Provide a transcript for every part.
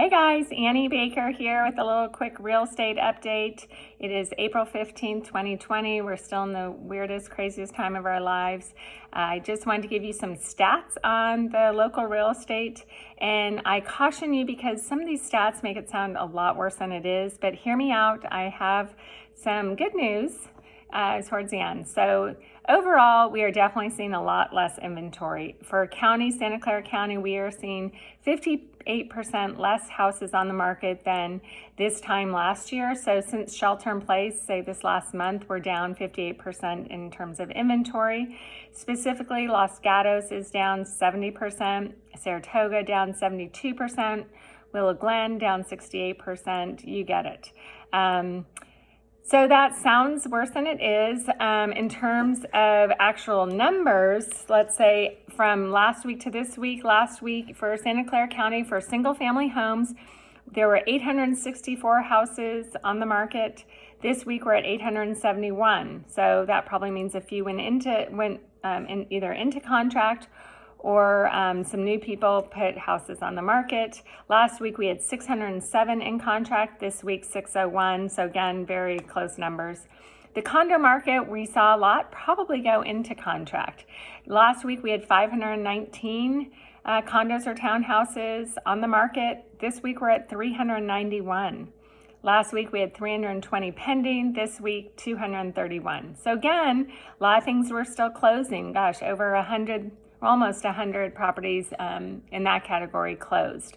Hey guys, Annie Baker here with a little quick real estate update. It is April 15th, 2020. We're still in the weirdest, craziest time of our lives. I just wanted to give you some stats on the local real estate. And I caution you because some of these stats make it sound a lot worse than it is. But hear me out. I have some good news uh, towards the end. So overall, we are definitely seeing a lot less inventory. For county, Santa Clara County, we are seeing 58% less houses on the market than this time last year. So since shelter in place, say this last month, we're down 58% in terms of inventory. Specifically, Los Gatos is down 70%, Saratoga down 72%, Willow Glen down 68%, you get it. Um, so that sounds worse than it is. Um, in terms of actual numbers, let's say from last week to this week, last week for Santa Clara County for single family homes, there were 864 houses on the market. This week we're at 871. So that probably means a few went into went um, in either into contract or um, some new people put houses on the market. Last week we had 607 in contract, this week 601, so again, very close numbers. The condo market, we saw a lot probably go into contract. Last week we had 519 uh, condos or townhouses on the market. This week we're at 391. Last week we had 320 pending, this week 231. So again, a lot of things were still closing. Gosh, over 100 almost 100 properties um, in that category closed.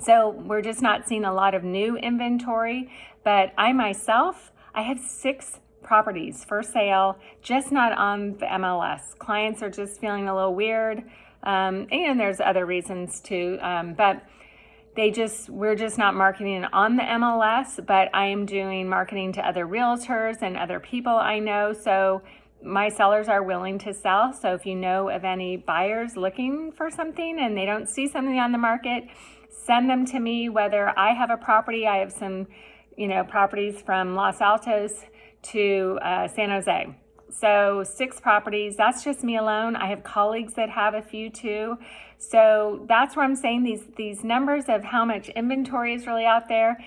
So we're just not seeing a lot of new inventory, but I myself, I have six properties for sale, just not on the MLS. Clients are just feeling a little weird, um, and there's other reasons too, um, but they just, we're just not marketing on the MLS, but I am doing marketing to other realtors and other people I know. So my sellers are willing to sell. So if you know of any buyers looking for something and they don't see something on the market, send them to me, whether I have a property, I have some, you know, properties from Los Altos to uh, San Jose. So six properties, that's just me alone. I have colleagues that have a few too. So that's where I'm saying these, these numbers of how much inventory is really out there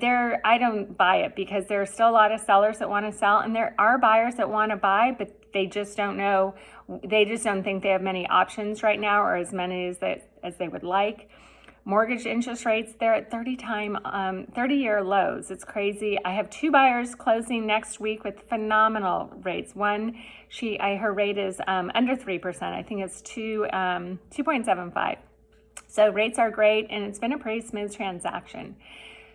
there I don't buy it because there are still a lot of sellers that want to sell and there are buyers that want to buy but they just don't know they just don't think they have many options right now or as many as they as they would like. Mortgage interest rates they're at 30 time um, 30 year lows. It's crazy. I have two buyers closing next week with phenomenal rates. One she I her rate is um, under 3% I think it's 2 um, 2.75 so rates are great and it's been a pretty smooth transaction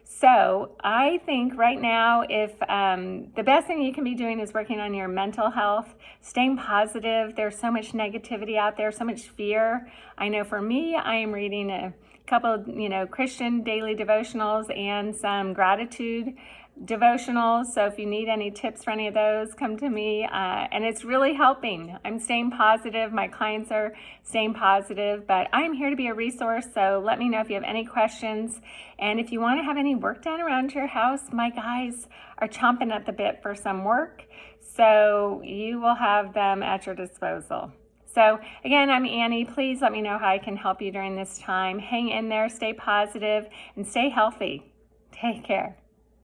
so I think right now, if um, the best thing you can be doing is working on your mental health, staying positive. There's so much negativity out there, so much fear. I know for me, I am reading a couple, you know, Christian daily devotionals and some gratitude devotionals. So if you need any tips for any of those, come to me. Uh, and it's really helping. I'm staying positive. My clients are staying positive, but I'm here to be a resource. So let me know if you have any questions. And if you want to have any work done around your house, my guys are chomping at the bit for some work. So you will have them at your disposal. So again, I'm Annie. Please let me know how I can help you during this time. Hang in there, stay positive, and stay healthy. Take care.